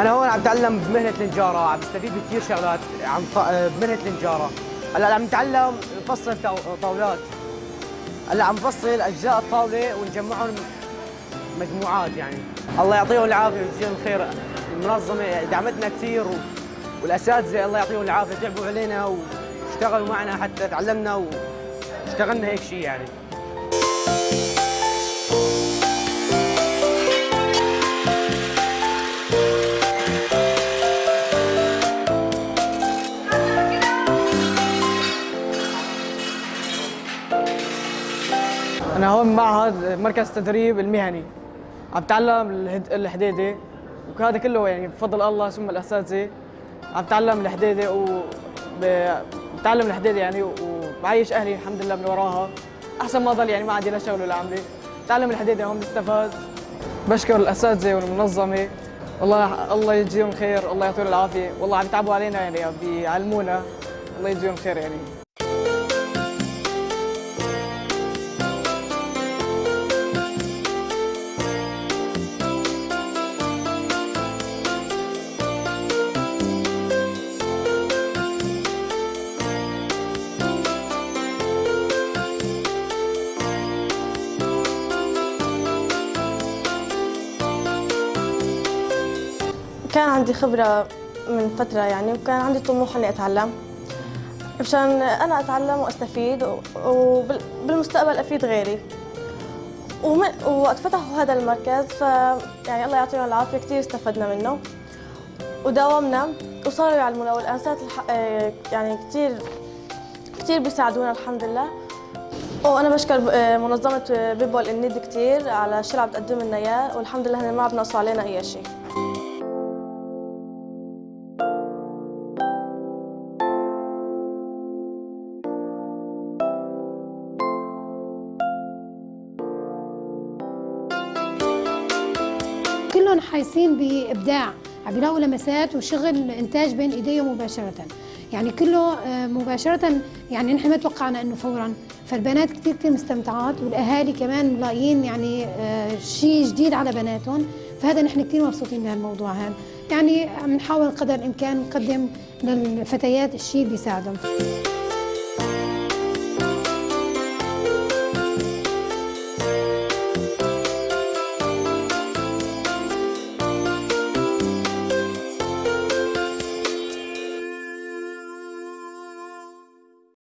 أنا هون عم بتعلم بمهنة النجارة عم بستفيد بكثير شغلات ط- بمهنة النجارة. هلأ عم نتعلم نفصل طاو- طاولات. هلأ عم نفصل أجزاء الطاولة ونجمعهم مجموعات يعني. الله يعطيهم العافية ويجزيهم الخير. المنظمة دعمتنا كثير و... والأساتذة الله يعطيهم العافية تعبوا علينا واشتغلوا معنا حتى تعلمنا واشتغلنا هيك شيء يعني. أنا هون معهد مركز تدريب المهني. عم بتعلم الحديدة وهذا كله يعني بفضل الله ثم الأساتذة. عم بتعلم الحديدة و بتعلم الحديدة يعني وبعيش أهلي الحمد لله من وراها. أحسن ما ضل يعني ما عندي لا شغل ولا عملة. بتعلم الحديدة هون بستفاد بشكر الأساتذة والمنظمة. والله الله يجزيهم الخير الله يعطيهم العافية. والله عم يتعبوا علينا يعني بيعلمونا. الله يجزيهم الخير يعني. كان عندي خبرة من فترة يعني وكان عندي طموح إني أتعلم. مشان أنا أتعلم وأستفيد وبالمستقبل أفيد غيري. ومن وقت فتحوا هذا المركز ف يعني الله يعطيهم العافية كثير استفدنا منه. وداومنا وصاروا يعلمونا. الح... آه، يعني كثير كثير بيساعدونا الحمد لله. وأنا بشكر آه، منظمة بيبول الند كثير على الشيء اللي عم تقدم لنا إياه والحمد لله ما عم علينا أي شيء. كلهم حاسين بإبداع عم بيلاقوا لمسات وشغل إنتاج بين إيديهم مباشرة. يعني كله آه، مباشرة يعني نحن ما توقعنا إنه فورا. فالبنات كثير كثير مستمتعات والأهالي كمان ملاقيين يعني آه، شيء جديد على بناتهم. فهذا نحن كثير مبسوطين بهالموضوع هذا. يعني عم نحاول قدر الإمكان نقدم للفتيات الشيء اللي بيساعدهم.